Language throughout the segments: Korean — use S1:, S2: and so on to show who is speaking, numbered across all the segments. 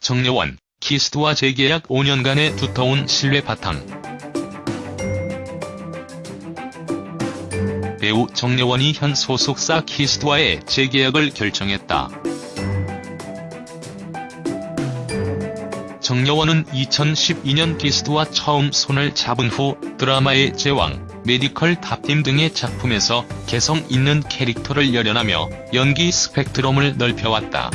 S1: 정려원, 키이스트와 재계약 5년간의 두터운 신뢰 바탕. 배우 정려원이 현 소속사 키이스트와의 재계약을 결정했다. 정려원은 2012년 키이스트와 처음 손을 잡은 후 드라마의 제왕, 메디컬 탑팀 등의 작품에서 개성 있는 캐릭터를 열연하며 연기 스펙트럼을 넓혀왔다.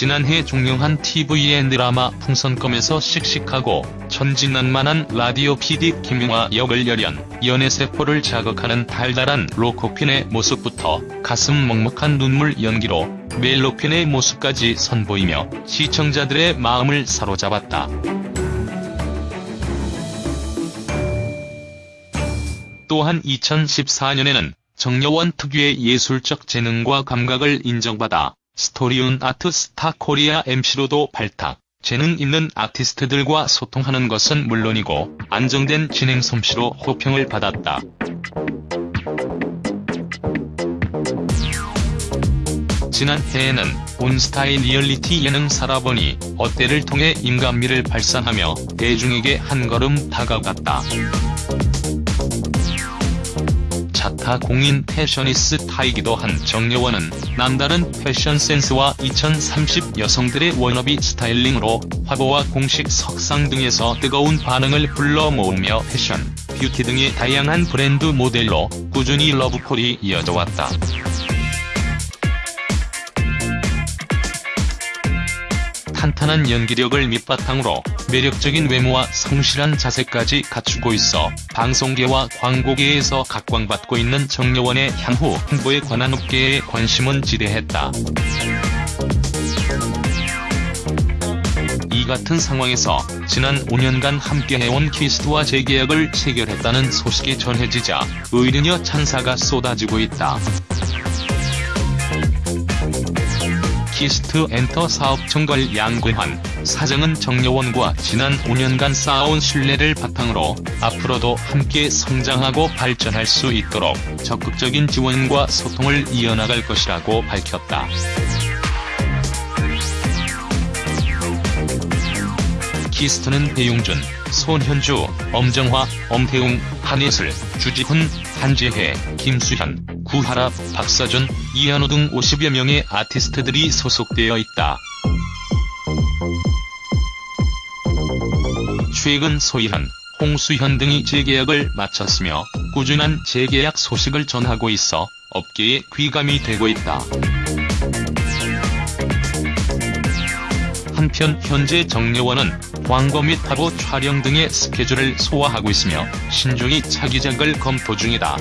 S1: 지난해 종영한 TVN 드라마 풍선껌에서 씩씩하고 천진난만한 라디오 PD 김용화 역을 열연, 연애세포를 자극하는 달달한 로코퀸의 모습부터 가슴 먹먹한 눈물 연기로 멜로퀸의 모습까지 선보이며 시청자들의 마음을 사로잡았다. 또한 2014년에는 정려원 특유의 예술적 재능과 감각을 인정받아 스토리온 아트 스타 코리아 MC로도 발탁, 재능 있는 아티스트들과 소통하는 것은 물론이고 안정된 진행 솜씨로 호평을 받았다. 지난해에는 온스타일 리얼리티 예능 살아보니 어때를 통해 인간미를 발산하며 대중에게 한 걸음 다가갔다. 공인 패셔니스타이기도 한 정려원은 남다른 패션 센스와 2030 여성들의 워너비 스타일링으로 화보와 공식 석상 등에서 뜨거운 반응을 불러 모으며 패션, 뷰티 등의 다양한 브랜드 모델로 꾸준히 러브콜이 이어져 왔다. 탄탄한 연기력을 밑바탕으로 매력적인 외모와 성실한 자세까지 갖추고 있어 방송계와 광고계에서 각광받고 있는 정여원의 향후 홍보에 관한 업계의 관심은 지대했다. 이 같은 상황에서 지난 5년간 함께해온 키스트와 재계약을 체결했다는 소식이 전해지자 의리녀 찬사가 쏟아지고 있다. 키이스트 엔터 사업 총괄 양근환 사장은 정려원과 지난 5년간 쌓아온 신뢰를 바탕으로 앞으로도 함께 성장하고 발전할 수 있도록 적극적인 지원과 소통을 이어나갈 것이라고 밝혔다. 키이스트는 배용준, 손현주, 엄정화, 엄태웅, 한예슬, 주지훈, 한지혜, 김수현, 구하라, 박서준, 이한호 등 50여 명의 아티스트들이 소속되어 있다. 최근 소희한, 홍수현 등이 재계약을 마쳤으며 꾸준한 재계약 소식을 전하고 있어 업계에 귀감이 되고 있다. 한편 현재 정여원은 광고 및 화보 촬영 등의 스케줄을 소화하고 있으며 신중히 차기작을 검토 중이다.